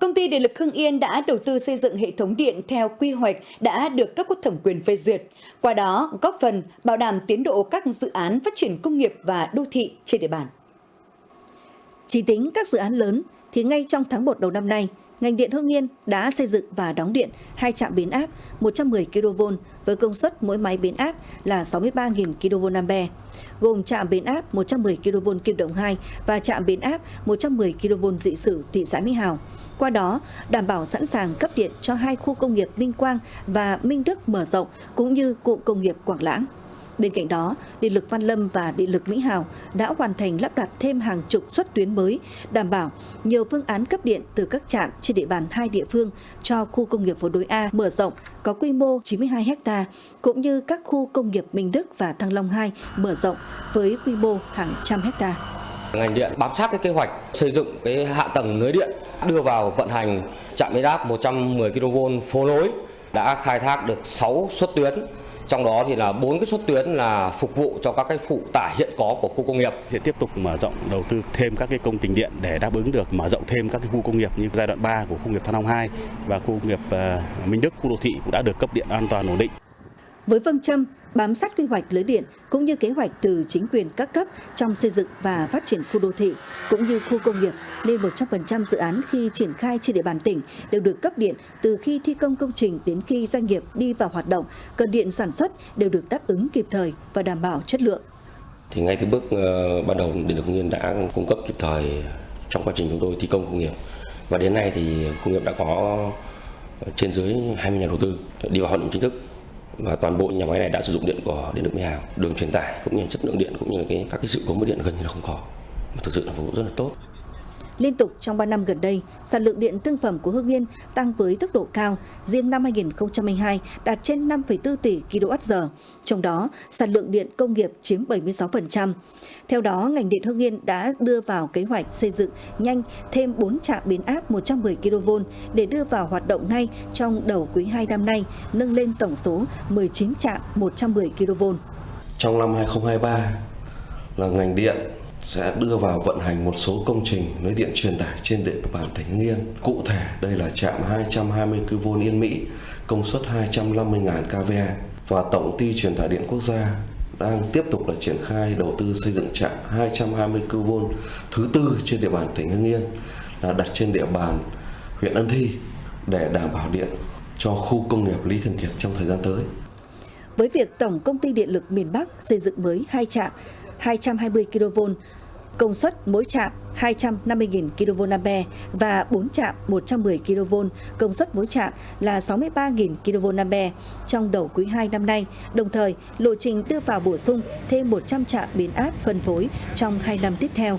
Công ty Điện lực Hưng Yên đã đầu tư xây dựng hệ thống điện theo quy hoạch đã được cấp có thẩm quyền phê duyệt. Qua đó, góp phần bảo đảm tiến độ các dự án phát triển công nghiệp và đô thị trên địa bàn. Chỉ tính các dự án lớn thì ngay trong tháng 1 đầu năm nay, ngành điện Hưng Yên đã xây dựng và đóng điện hai trạm biến áp 110 kV với công suất mỗi máy biến áp là 63.000 kVA, gồm trạm biến áp 110 kV Kim Động 2 và trạm biến áp 110 kV dị sử thị xã Mỹ Hào. Qua đó, đảm bảo sẵn sàng cấp điện cho hai khu công nghiệp Minh Quang và Minh Đức mở rộng cũng như cụm công nghiệp Quảng Lãng. Bên cạnh đó, Điện lực Văn Lâm và Điện lực Mỹ Hào đã hoàn thành lắp đặt thêm hàng chục suất tuyến mới, đảm bảo nhiều phương án cấp điện từ các trạm trên địa bàn hai địa phương cho khu công nghiệp phố đối A mở rộng có quy mô 92 ha, cũng như các khu công nghiệp Minh Đức và Thăng Long 2 mở rộng với quy mô hàng trăm hecta. Ngành điện bám sát cái kế hoạch xây dựng cái hạ tầng lưới điện, đưa vào vận hành trạm biến áp 110 kV phố nối đã khai thác được 6 suất tuyến trong đó thì là bốn cái suất tuyến là phục vụ cho các cái phụ tải hiện có của khu công nghiệp sẽ tiếp tục mở rộng đầu tư thêm các cái công trình điện để đáp ứng được mở rộng thêm các cái khu công nghiệp như giai đoạn 3 của khu công nghiệp Thăng Long 2 và khu công nghiệp ờ, Minh Đức khu đô thị cũng đã được cấp điện an toàn ổn định. Với phương châm bám sát quy hoạch lưới điện cũng như kế hoạch từ chính quyền các cấp trong xây dựng và phát triển khu đô thị cũng như khu công nghiệp nên 100% dự án khi triển khai trên địa bàn tỉnh đều được cấp điện từ khi thi công công trình đến khi doanh nghiệp đi vào hoạt động, cần điện sản xuất đều được đáp ứng kịp thời và đảm bảo chất lượng. Thì ngay từ bước ờ, ban đầu Điện lực Hưng Yên đã cung cấp kịp thời trong quá trình chúng tôi thi công công nghiệp. Và đến nay thì công nghiệp đã có trên dưới 20 nhà đầu tư đi vào hoạt động chính thức và toàn bộ nhà máy này đã sử dụng điện của điện lực Mỹ Hào, đường truyền tải cũng như chất lượng điện cũng như cái, các cái sự cố mất điện gần như là không có. Mà thực sự là phục vụ rất là tốt. Liên tục trong 3 năm gần đây, sản lượng điện thương phẩm của Hưng Yên tăng với tốc độ cao, riêng năm 2022 đạt trên 5,4 tỷ kWh, trong đó sản lượng điện công nghiệp chiếm 76%. Theo đó, ngành điện Hưng Yên đã đưa vào kế hoạch xây dựng nhanh thêm 4 trạm biến áp 110 kV để đưa vào hoạt động ngay trong đầu quý 2 năm nay, nâng lên tổng số 19 trạm 110 kV. Trong năm 2023 là ngành điện sẽ đưa vào vận hành một số công trình lưới điện truyền tải trên địa bàn tỉnh Hưng Yên. Cụ thể đây là trạm 220 kV Yên Mỹ, công suất 250.000 kVA và Tổng ty truyền tải điện quốc gia đang tiếp tục là triển khai đầu tư xây dựng trạm 220 kV thứ tư trên địa bàn tỉnh Hưng Yên là đặt trên địa bàn huyện Ân Thi để đảm bảo điện cho khu công nghiệp Lý Thường Kiệt trong thời gian tới. Với việc Tổng Công ty Điện lực miền Bắc xây dựng mới hai trạm 220 kV, công suất mỗi trạm 250.000 kVA và 4 trạm 110 kV, công suất mỗi trạm là 63.000 kVA trong đầu quý 2 năm nay, đồng thời lộ trình đưa vào bổ sung thêm 100 trạm biến áp phân phối trong 2 năm tiếp theo.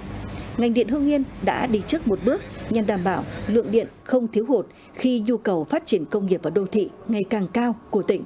Ngành điện Hương Yên đã đi trước một bước nhằm đảm bảo lượng điện không thiếu hụt khi nhu cầu phát triển công nghiệp và đô thị ngày càng cao của tỉnh.